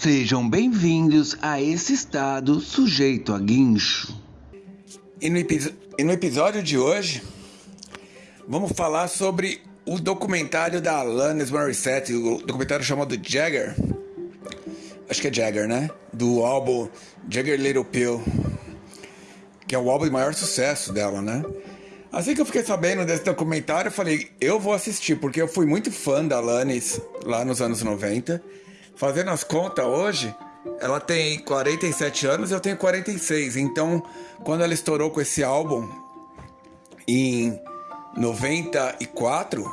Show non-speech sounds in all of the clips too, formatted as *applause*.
Sejam bem-vindos a esse estado sujeito a guincho. E no, e no, episódio de hoje, vamos falar sobre o documentário da Alanis Morissette, o documentário chamado Jagger. Acho que é Jagger, né? Do álbum Jagger Little Pill, que é o álbum de maior sucesso dela, né? Assim que eu fiquei sabendo desse documentário, eu falei, eu vou assistir, porque eu fui muito fã da Alanis lá nos anos 90. Fazendo as contas hoje, ela tem 47 anos e eu tenho 46. Então, quando ela estourou com esse álbum em 94,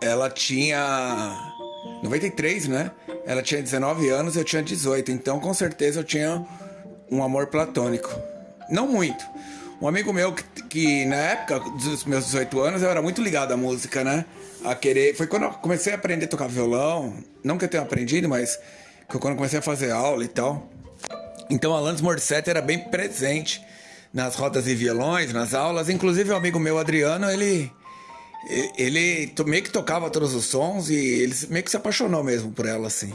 ela tinha 93, né? Ela tinha 19 anos, eu tinha 18. Então, com certeza eu tinha um amor platônico. Não muito. Um amigo meu que, que, na época dos meus 18 anos eu era muito ligado à música, né? A querer. Foi quando eu comecei a aprender a tocar violão. Não que eu tenha aprendido, mas quando eu comecei a fazer aula e tal. Então Alanis Morissette era bem presente nas rodas de violões, nas aulas. Inclusive o amigo meu Adriano, ele ele meio que tocava todos os sons e ele meio que se apaixonou mesmo por ela assim.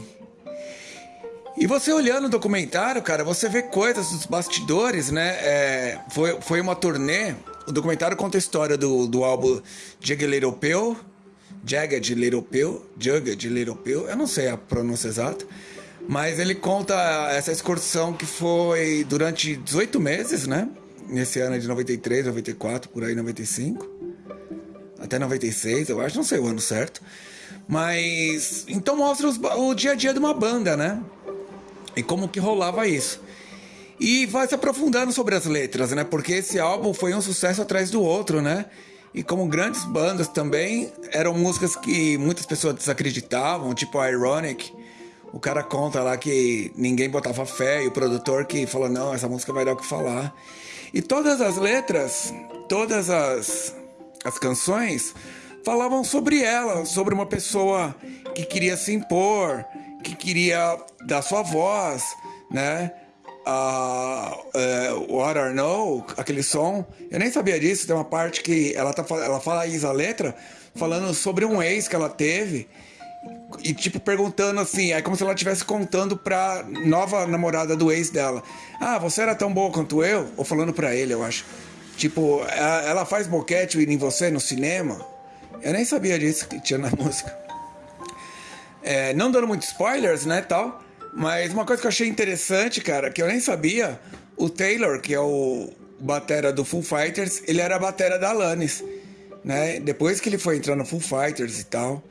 E você olhando o documentário, cara, você vê coisas dos bastidores, né? É, foi, foi uma turnê. O documentário conta a história do, do álbum Jagged Little Pill. Jagged Little Pill. Jagged Little Pill. Eu não sei a pronúncia exata. Mas ele conta essa excursão que foi durante 18 meses, né? Nesse ano de 93, 94, por aí, 95. Até 96, eu acho, não sei o ano certo. Mas. Então mostra os, o dia a dia de uma banda, né? E como que rolava isso. E vai se aprofundando sobre as letras, né? Porque esse álbum foi um sucesso atrás do outro, né? E como grandes bandas também, eram músicas que muitas pessoas desacreditavam, tipo Ironic. O cara conta lá que ninguém botava fé e o produtor que falou: não, essa música vai dar o que falar. E todas as letras, todas as, as canções falavam sobre ela, sobre uma pessoa que queria se impor, que queria dar sua voz, né? Uh, uh, What I Know, aquele som. Eu nem sabia disso. Tem uma parte que ela, tá, ela fala isso, a letra, falando sobre um ex que ela teve. E, tipo, perguntando assim, é como se ela estivesse contando pra nova namorada do ex dela. Ah, você era tão boa quanto eu? Ou falando pra ele, eu acho. Tipo, ela faz boquete em você no cinema? Eu nem sabia disso que tinha na *laughs* música. É, não dando muitos spoilers, né, tal. Mas uma coisa que eu achei interessante, cara, que eu nem sabia, o Taylor, que é o batera do Full Fighters, ele era a batera da Alanis, né? Depois que ele foi entrar no Full Fighters e tal.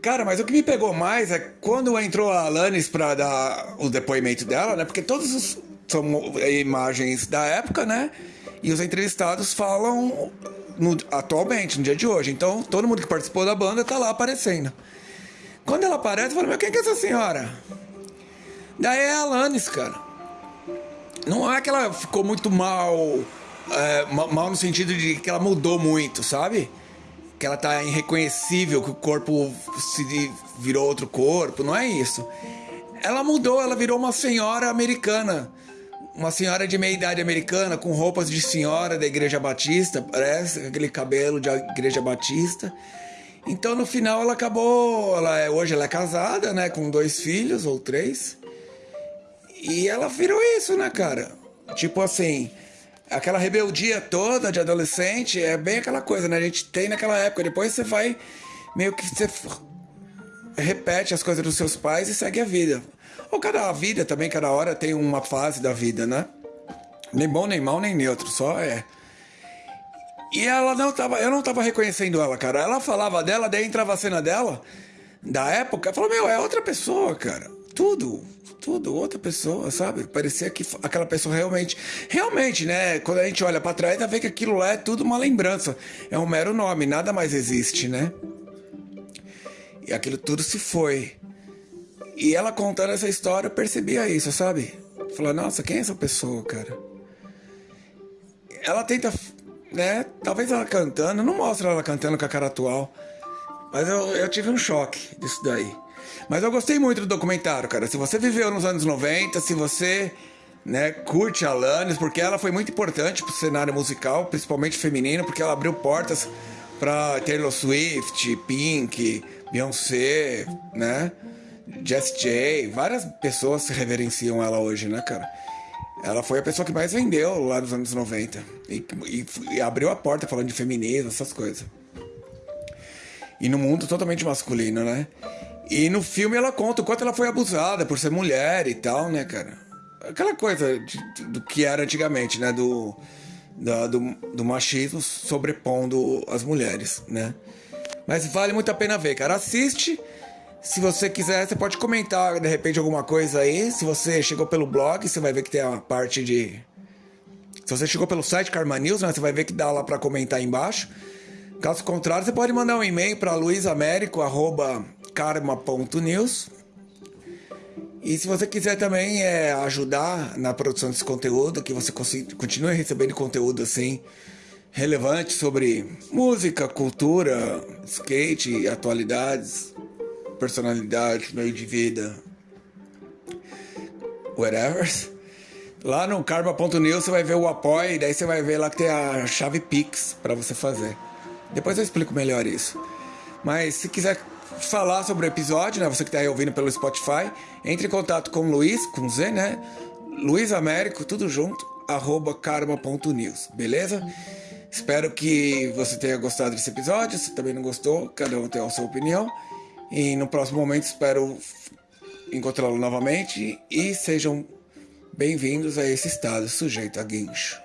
Cara, mas o que me pegou mais é quando entrou a Alanis pra dar o depoimento dela, né? Porque todos os são imagens da época, né? E os entrevistados falam no, atualmente, no dia de hoje. Então, todo mundo que participou da banda tá lá aparecendo. Quando ela aparece, eu falo, meu, quem que é essa senhora? Daí é a Alanis, cara. Não é que ela ficou muito mal, é, mal no sentido de que ela mudou muito, sabe? Que ela tá irreconhecível, que o corpo se virou outro corpo, não é isso. Ela mudou, ela virou uma senhora americana. Uma senhora de meia idade americana, com roupas de senhora da igreja batista, parece, aquele cabelo de igreja batista. Então no final ela acabou, ela é, hoje ela é casada, né, com dois filhos ou três. E ela virou isso, né, cara? Tipo assim, aquela rebeldia toda de adolescente é bem aquela coisa, né? A gente tem naquela época, depois você vai meio que você repete as coisas dos seus pais e segue a vida. Ou cada vida também, cada hora tem uma fase da vida, né? Nem bom, nem mal, nem neutro, só é. E ela não tava, eu não tava reconhecendo ela, cara. Ela falava dela, daí entrava a cena dela, da época, falou, meu, é outra pessoa, cara. Tudo, tudo, outra pessoa, sabe? Parecia que aquela pessoa realmente. Realmente, né? Quando a gente olha para trás, dá ver que aquilo lá é tudo uma lembrança. É um mero nome, nada mais existe, né? E aquilo tudo se foi. E ela contando essa história, eu percebia isso, sabe? Falei, nossa, quem é essa pessoa, cara? Ela tenta né? Talvez ela cantando, não mostra ela cantando com a cara atual. Mas eu, eu tive um choque disso daí. Mas eu gostei muito do documentário, cara. Se você viveu nos anos 90, se você né, curte a Alanis, porque ela foi muito importante pro cenário musical, principalmente feminino, porque ela abriu portas para Taylor Swift, Pink, Beyoncé, né? Jess J, várias pessoas reverenciam ela hoje, né, cara? Ela foi a pessoa que mais vendeu lá nos anos 90 e, e, e abriu a porta falando de feminismo, essas coisas. E no mundo totalmente masculino, né? E no filme ela conta o quanto ela foi abusada por ser mulher e tal, né, cara? Aquela coisa de, do que era antigamente, né? Do, da, do, do machismo sobrepondo as mulheres, né? Mas vale muito a pena ver, cara. Assiste. Se você quiser, você pode comentar de repente alguma coisa aí. Se você chegou pelo blog, você vai ver que tem a parte de. Se você chegou pelo site Karma News, né, você vai ver que dá lá para comentar aí embaixo. Caso contrário, você pode mandar um e-mail para luisamérico.karma.news. E se você quiser também é, ajudar na produção desse conteúdo, que você continue recebendo conteúdo assim relevante sobre música, cultura, skate, atualidades, personalidade, meio de vida, whatever. Lá no karma.news você vai ver o apoio, daí você vai ver lá que tem a chave Pix para você fazer. Depois eu explico melhor isso. Mas se quiser falar sobre o episódio, né? Você que está aí ouvindo pelo Spotify, entre em contato com o Luiz, com Z, né? Luiz Américo, tudo junto, arroba karma.news, beleza? Espero que você tenha gostado desse episódio. Se também não gostou, cada um tem a sua opinião. E no próximo momento espero encontrá-lo novamente e sejam bem-vindos a esse estado sujeito a guincho.